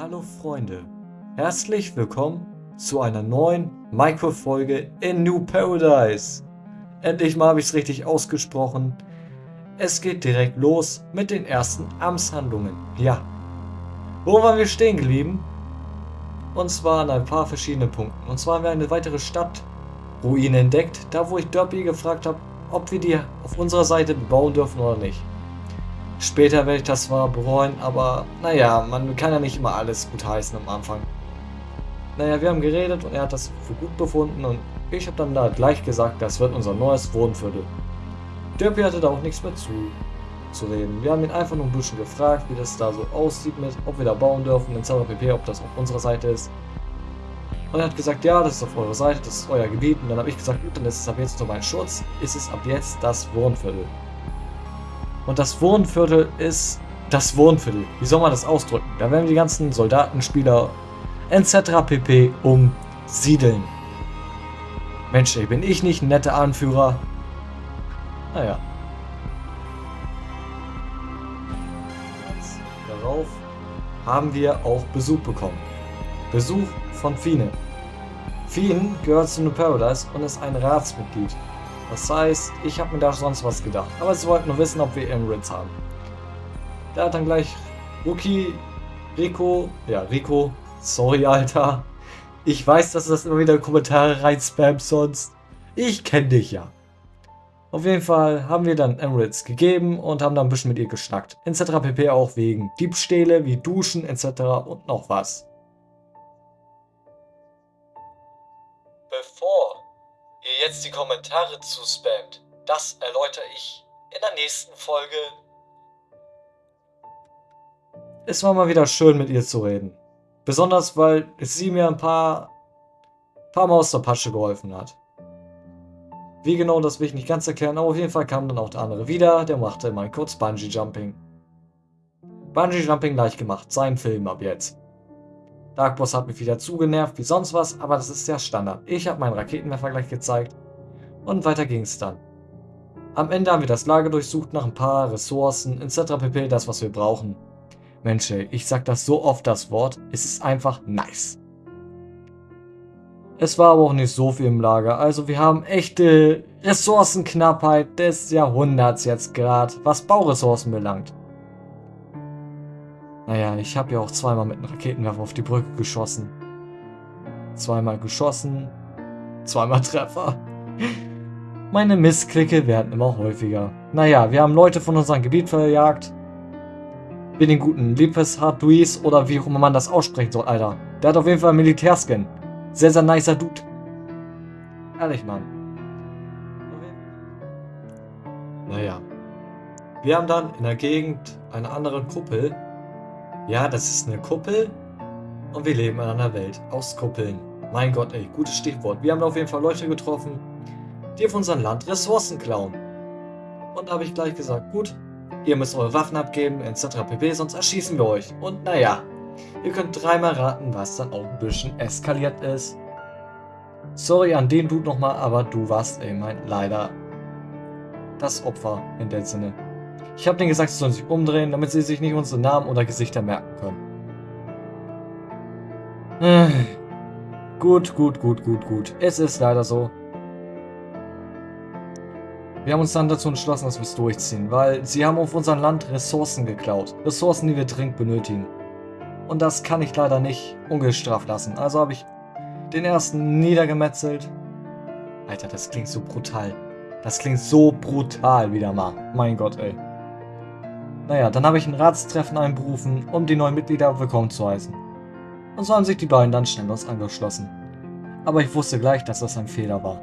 Hallo Freunde, herzlich willkommen zu einer neuen Minecraft-Folge in New Paradise. Endlich mal habe ich es richtig ausgesprochen. Es geht direkt los mit den ersten Amtshandlungen. Ja, wo waren wir stehen geblieben? Und zwar an ein paar verschiedenen Punkten. Und zwar haben wir eine weitere Stadtruine entdeckt, da wo ich Derby gefragt habe, ob wir die auf unserer Seite bebauen dürfen oder nicht. Später werde ich das zwar bereuen, aber naja, man kann ja nicht immer alles gut heißen am Anfang. Naja, wir haben geredet und er hat das für gut befunden und ich habe dann da gleich gesagt, das wird unser neues Wohnviertel. Derpy hatte da auch nichts mehr zu, zu reden. Wir haben ihn einfach nur ein bisschen gefragt, wie das da so aussieht mit, ob wir da bauen dürfen, in pp, ob das auf unserer Seite ist. Und er hat gesagt, ja, das ist auf eurer Seite, das ist euer Gebiet. Und dann habe ich gesagt, gut, dann ist es ab jetzt nur mein Schutz, ist es ab jetzt das Wohnviertel. Und das Wohnviertel ist das Wohnviertel. Wie soll man das ausdrücken? Da werden die ganzen Soldaten, Spieler etc. pp. umsiedeln. Mensch, ey, bin ich nicht ein netter Anführer? Naja. Darauf haben wir auch Besuch bekommen. Besuch von Fine. Fien gehört zu New Paradise und ist ein Ratsmitglied. Das heißt, ich habe mir da sonst was gedacht. Aber sie wollten nur wissen, ob wir Emirates haben. Der hat dann gleich Rookie, Rico, ja, Rico, sorry, Alter. Ich weiß, dass du das immer wieder Kommentare rein spam sonst. Ich kenne dich ja. Auf jeden Fall haben wir dann Emirates gegeben und haben dann ein bisschen mit ihr geschnackt. Etc. pp. auch wegen Diebstähle wie Duschen etc. und noch was. Jetzt die Kommentare zuspammt. Das erläutere ich in der nächsten Folge. Es war mal wieder schön mit ihr zu reden. Besonders, weil sie mir ein paar, paar Mal aus der Patsche geholfen hat. Wie genau, das will ich nicht ganz erklären, aber auf jeden Fall kam dann auch der andere wieder, der machte mal kurz Bungee Jumping. Bungee Jumping leicht gemacht, sein Film ab jetzt. Dark Boss hat mich wieder zugenervt wie sonst was, aber das ist ja Standard. Ich habe meinen Raketenwerfer gleich gezeigt und weiter ging es dann. Am Ende haben wir das Lager durchsucht nach ein paar Ressourcen etc. pp. das was wir brauchen. Mensch ich sag das so oft das Wort, es ist einfach nice. Es war aber auch nicht so viel im Lager, also wir haben echte Ressourcenknappheit des Jahrhunderts jetzt gerade, was Bauressourcen belangt. Naja, ich habe ja auch zweimal mit einem Raketenwerfer auf die Brücke geschossen. Zweimal geschossen, zweimal Treffer. Meine Missklicke werden immer häufiger. Naja, wir haben Leute von unserem Gebiet verjagt. Wie den guten Lipes Harduis oder wie auch immer man das aussprechen soll, Alter. Der hat auf jeden Fall einen Militärskin. Sehr, sehr nicer Dude. Ehrlich, Mann. Naja. Wir haben dann in der Gegend einer anderen Kuppel ja, das ist eine Kuppel und wir leben in einer Welt aus Kuppeln. Mein Gott, ey, gutes Stichwort. Wir haben auf jeden Fall Leute getroffen, die auf unserem Land Ressourcen klauen. Und da habe ich gleich gesagt, gut, ihr müsst eure Waffen abgeben, etc. pp, sonst erschießen wir euch. Und naja, ihr könnt dreimal raten, was dann auch ein bisschen eskaliert ist. Sorry an den Dude nochmal, aber du warst, ey, mein, leider das Opfer in dem Sinne. Ich habe denen gesagt, sie sollen sich umdrehen, damit sie sich nicht unsere Namen oder Gesichter merken können. Äh, gut, gut, gut, gut, gut. Es ist leider so. Wir haben uns dann dazu entschlossen, dass wir es durchziehen, weil sie haben auf unserem Land Ressourcen geklaut. Ressourcen, die wir dringend benötigen. Und das kann ich leider nicht ungestraft lassen. Also habe ich den ersten niedergemetzelt. Alter, das klingt so brutal. Das klingt so brutal wieder mal. Mein Gott, ey. Naja, dann habe ich ein Ratstreffen einberufen, um die neuen Mitglieder willkommen zu heißen. Und so haben sich die beiden dann schnell uns angeschlossen. Aber ich wusste gleich, dass das ein Fehler war.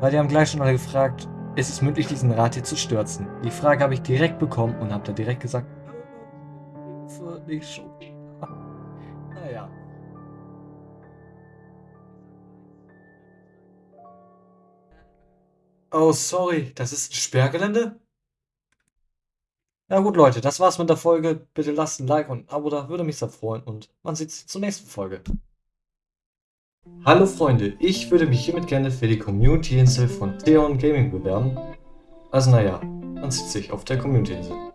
Weil die haben gleich schon alle gefragt, ist es möglich, diesen Rat hier zu stürzen? Die Frage habe ich direkt bekommen und habe da direkt gesagt, nicht schon. naja. Oh, sorry, das ist ein Sperrgelände? Ja gut, Leute, das war's mit der Folge. Bitte lasst ein Like und ein Abo da, würde mich sehr freuen und man sieht sich zur nächsten Folge. Hallo Freunde, ich würde mich hiermit gerne für die Community-Insel von Theon Gaming bewerben. Also naja, man sieht sich auf der Community-Insel.